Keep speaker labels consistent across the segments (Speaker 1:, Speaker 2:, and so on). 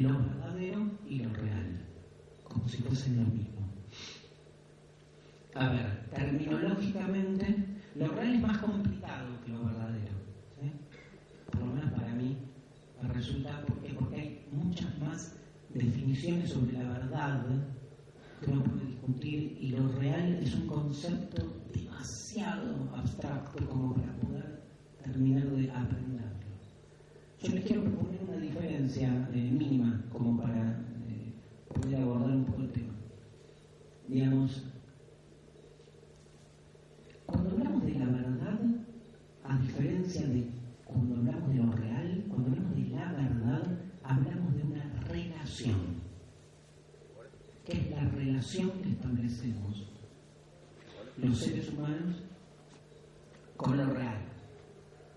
Speaker 1: Lo verdadero y lo real, como si fuesen lo mismo. A ver, terminológicamente, lo real es más complicado que lo verdadero. ¿sí? Por lo menos para mí me resulta porque, porque hay muchas más definiciones sobre la verdad que uno puede discutir y lo real es un concepto demasiado abstracto como para poder terminar de aprenderlo. Yo les quiero proponer una diferencia eh, mínima como para eh, poder abordar un poco el tema. Digamos, cuando hablamos de la verdad, a diferencia de cuando hablamos de lo real, cuando hablamos de la verdad, hablamos de una relación. ¿Qué es la relación que establecemos los seres humanos con lo real?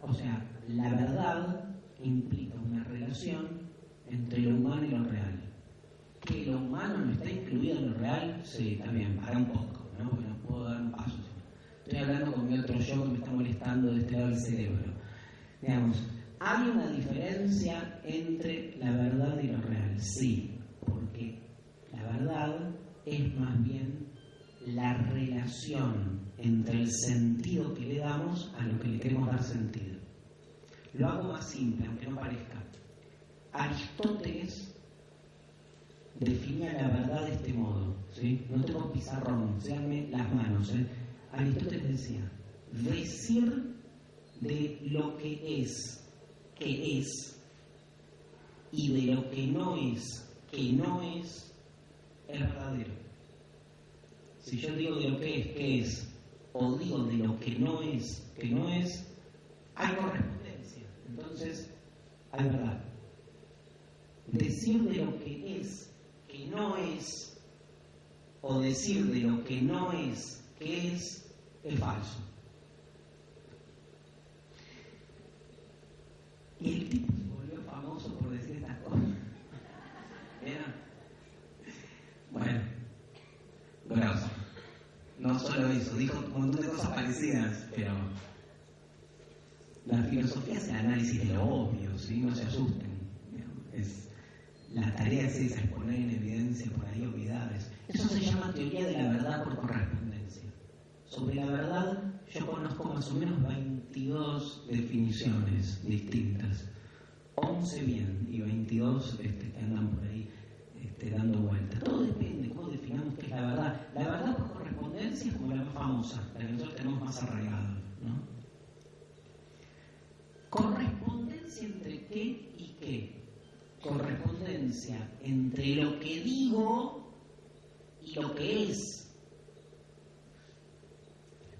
Speaker 1: O sea, la verdad implica una relación entre lo humano y lo real. Que lo humano no está incluido en lo real, sí, también, para un poco, ¿no? No puedo dar un paso. Estoy hablando con mi otro yo que me está molestando de este lado del cerebro. Digamos, ¿hay una diferencia entre la verdad y lo real? Sí, porque la verdad es más bien la relación entre el sentido que le damos a lo que le queremos dar sentido. Lo hago más simple, aunque no parezca. Aristóteles definía la verdad de este modo. ¿sí? No tengo pizarrón, seanme las manos. ¿eh? Aristóteles decía, decir de lo que es, que es, y de lo que no es, que no es, es verdadero. Si yo digo de lo que es, que es, o digo de lo que no es, que no es, hay correspondencia. Entonces, hay verdad. Decir de lo que es, que no es, o decir de lo que no es, que es, es falso. Y el tipo se volvió famoso por decir estas cosas. ¿Era? Bueno, grosso. No solo eso, dijo un montón de cosas parecidas, pero la filosofía es el análisis de lo obvio, ¿sí? no se asusten. Es, la tarea es esa, es poner en evidencia por ahí obviedades. Eso se llama teoría de la verdad por correspondencia. Sobre la verdad yo conozco más o menos 22 definiciones distintas. 11 bien y 22 este, que andan por ahí este, dando vueltas. Todo depende de cómo definamos qué es la verdad. La verdad por es como la más famosa, nosotros tenemos más arraigado. ¿no? Correspondencia entre qué y qué. Correspondencia entre lo que digo y lo que es.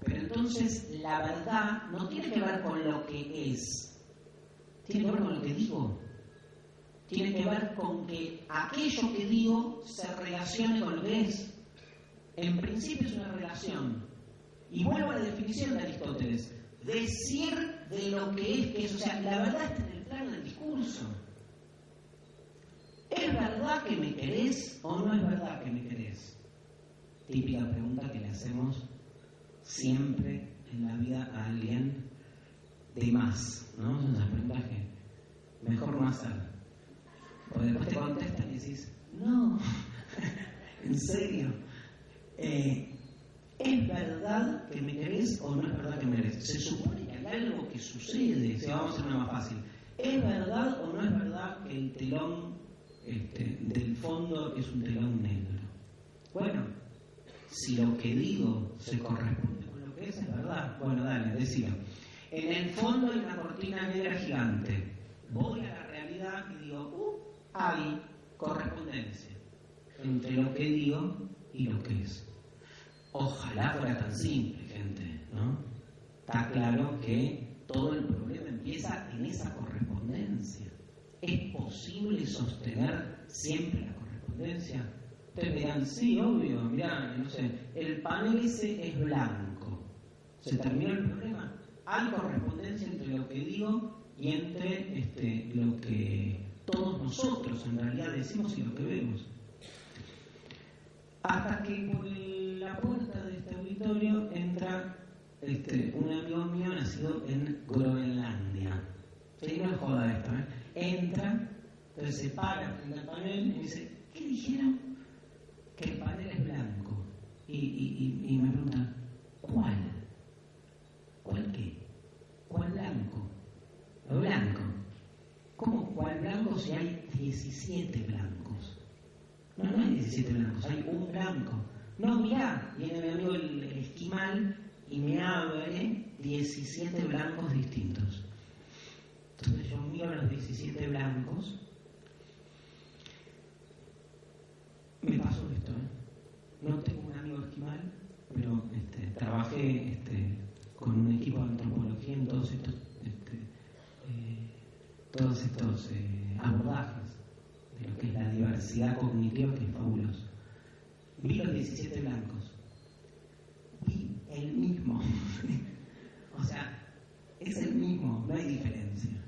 Speaker 1: Pero entonces la verdad no tiene que ver con lo que es, tiene que ver con lo que digo. Tiene que ver con que aquello que digo se relacione con lo que es. En principio es una relación. Y vuelvo a la definición de Aristóteles. Decir de lo que es que es, o sea, la verdad está en el plano del discurso. ¿Es verdad que me querés o no es verdad que me querés? Típica pregunta que le hacemos siempre en la vida a alguien de más, ¿no? Es una pregunta que mejor no hacer. Porque después te contestan y decís, no, en serio. Eh, ¿Es verdad que me querés o no es verdad que me querés? Se supone que hay algo que sucede, si vamos a hacer una más fácil. ¿Es verdad o no es verdad que el telón este, del fondo es un telón negro? Bueno, si lo que digo se corresponde con lo que es, es verdad. Bueno, dale, decía. En el fondo hay una cortina negra gigante. Voy a la realidad y digo, uh, hay correspondencia entre lo que digo y lo que es. Ojalá fuera tan simple, gente, ¿no? Está claro que todo el problema empieza en esa correspondencia. ¿Es posible sostener siempre la correspondencia? Ustedes dirán, sí, obvio, mirá, no sé, el panel ese es blanco. ¿Se terminó el problema? Hay correspondencia entre lo que digo y entre este, lo que todos nosotros en realidad decimos y lo que vemos. Hasta que por la puerta de este auditorio entra este, un amigo mío nacido en Groenlandia. Sí, no joda esto, ¿eh? entra, entonces se para frente al panel y dice, ¿qué dijeron? Que el panel es blanco. Y me pregunta, ¿cuál? ¿Cuál qué? ¿Cuál blanco? Lo blanco. ¿Cómo cuál blanco si hay 17 blancos? No, no hay 17 blancos, hay un blanco. No, mirá, viene mi amigo el, esquimal y me abre 17 blancos distintos. Entonces yo miro los 17 blancos. Me pasó esto, ¿eh? No tengo un amigo esquimal, pero este, trabajé este, con un equipo de antropología en todos estos, este, eh, todos estos eh, abordajes de lo que es la diversidad cognitiva, que es fabuloso. Vi los 17 blancos. Vi el mismo. o sea, es el mismo, no hay diferencia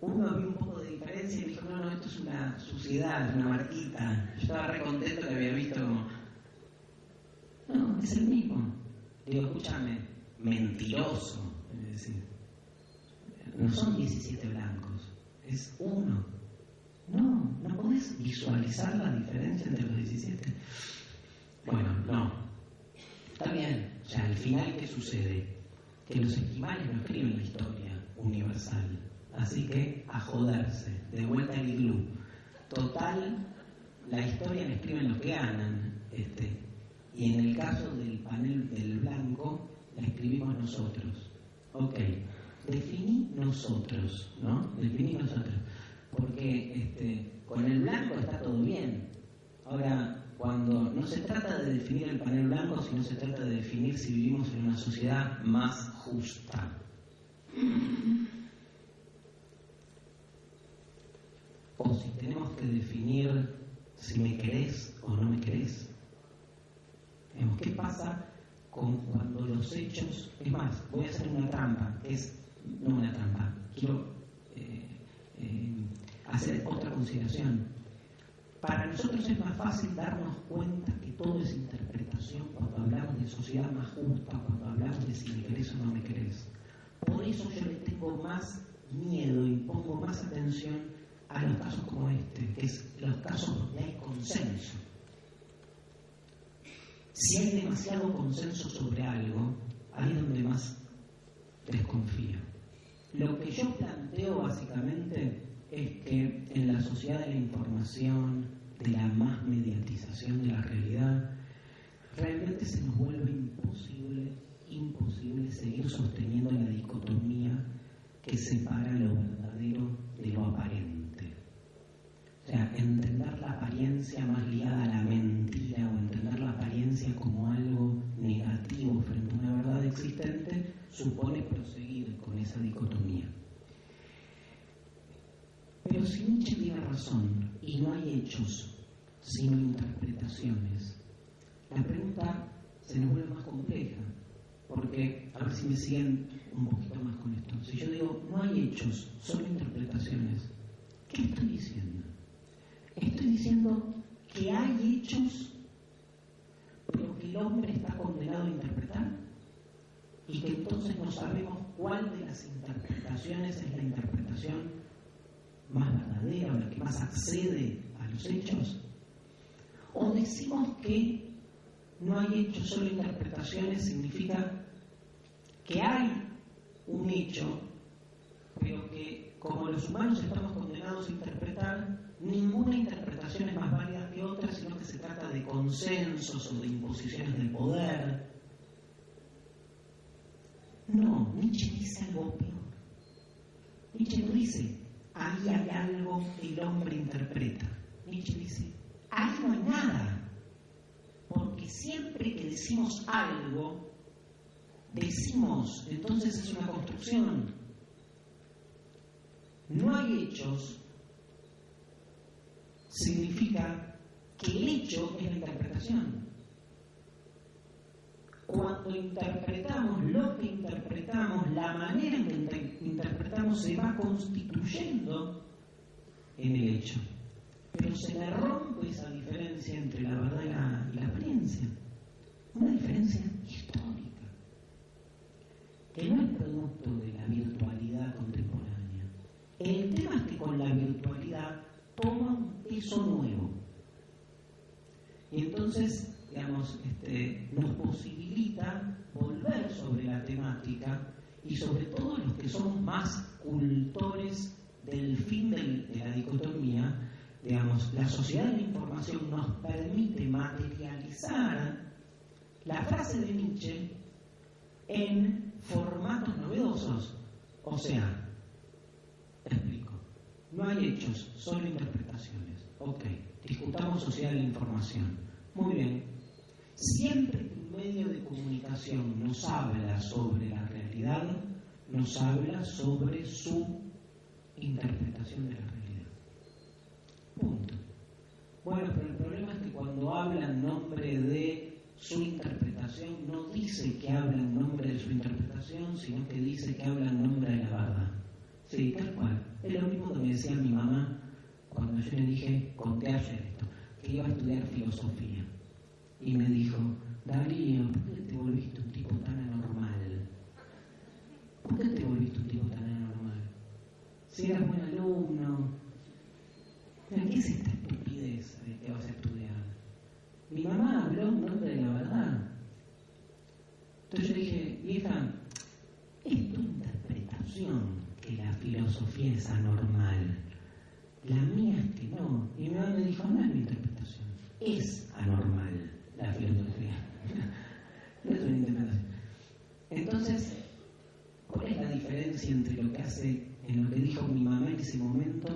Speaker 1: uno vio un poco de diferencia y dijo, no, no, esto es una suciedad, una marquita. Yo estaba re contento que había visto no, es el mismo. Digo, escúchame, mentiroso. Es decir, no son 17 blancos, es uno. No, no podés visualizar la diferencia entre los 17. Bueno, no. Está bien. O sea, al final, ¿qué sucede? Que los esquimales no escriben la historia universal Así que a joderse, de vuelta al iglú. Total, la historia la escriben los que ganan. Este, y en el caso del panel del blanco, la escribimos nosotros. Ok, definí nosotros, ¿no? Definí nosotros. Porque este, con el blanco está todo bien. Ahora, cuando no se trata de definir el panel blanco, sino se trata de definir si vivimos en una sociedad más justa. o si tenemos que definir si me querés o no me querés. ¿Qué pasa con cuando los hechos... Es más, voy a hacer una trampa, es... No una trampa, quiero eh, eh, hacer otra consideración. Nosotros es más fácil darnos cuenta que todo es interpretación cuando hablamos de sociedad más justa, cuando hablamos de si me querés o no me querés. Por eso yo le tengo más miedo y pongo más atención a los casos como este, que es los casos donde hay consenso. Si hay demasiado consenso sobre algo, ahí es donde más desconfío. Lo que yo planteo básicamente es que en la sociedad de la información, de la más mediatización de la realidad, realmente se nos vuelve imposible, imposible seguir sosteniendo la dicotomía que separa lo verdadero de lo aparente. O sea, entender la apariencia más ligada a la mentira o entender la apariencia como algo negativo frente a una verdad existente supone proseguir con esa dicotomía. Pero si Nietzsche tiene razón y no hay hechos, sino interpretaciones, la pregunta se nos vuelve más compleja, porque, a ver si me siguen un poquito más con esto, si yo digo no hay hechos, solo interpretaciones, ¿qué estoy diciendo? Estoy diciendo que hay hechos, pero que el hombre está condenado a interpretar y que entonces no sabemos cuál de las interpretaciones es la interpretación más verdadera o la que más accede a los hechos. O decimos que no hay hechos, solo interpretaciones, significa que hay un hecho, pero que como los humanos estamos condenados a interpretar, ninguna interpretación es más válida que otra, sino que se trata de consensos o de imposiciones del poder. No, Nietzsche dice algo peor. Nietzsche no dice, ahí hay algo que el hombre interpreta. Nietzsche dice, ahí no hay nada. Siempre que decimos algo, decimos, entonces es una construcción. No hay hechos, significa que el hecho es la interpretación. Cuando interpretamos lo que interpretamos, la manera en que interpretamos se va constituyendo en el hecho. Pero se le esa diferencia entre la verdad y la, y apariencia. Una diferencia histórica, que no es producto de la virtualidad contemporánea. El tema es que con la virtualidad toma un eso nuevo. Y entonces, digamos, este, nos posibilita volver sobre la temática y sobre todo los que somos más cultores del fin de la dicotomía, digamos, la sociedad de la información nos permite materializar la frase de Nietzsche en formatos novedosos. O sea, explico, no hay hechos, solo interpretaciones. Ok, discutamos sociedad de la información. Muy bien, siempre que un medio de comunicación nos habla sobre la realidad, nos habla sobre su interpretación de la realidad. Bueno, pero el problema es que cuando habla en nombre de su interpretación, no dice que habla en nombre de su interpretación, sino que dice que habla en nombre de la verdad. Sí, tal cual. Es lo mismo que me decía mi mamá cuando yo le dije, conté ayer esto, que iba a estudiar filosofía. Y me dijo, Darío, ¿por qué te volviste un tipo tan anormal? ¿Por qué te volviste un tipo tan anormal? Si eras buen alumno. ¿Qué es esta estupidez de que vas a estudiar? Mi mamá habló en nombre de la verdad. Entonces yo dije, hija, es tu interpretación que la filosofía es anormal. La mía es que no. Y mi mamá me dijo, no es mi interpretación, es anormal la filosofía. no es una interpretación. Entonces, ¿cuál es la diferencia entre lo que hace, en lo que dijo mi mamá en ese momento,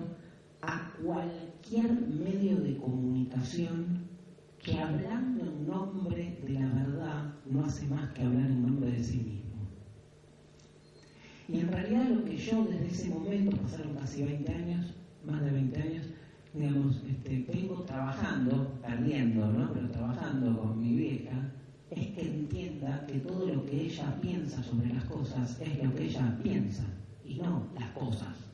Speaker 1: a cualquier medio de comunicación que hablando en nombre de la verdad no hace más que hablar en nombre de sí mismo? Y en realidad lo que yo desde ese momento, pasaron casi 20 años, más de 20 años, digamos, este, vengo trabajando, perdiendo, ¿no? Pero trabajando con mi vieja, es que entienda que todo lo que ella piensa sobre las cosas es lo que ella piensa y no las cosas.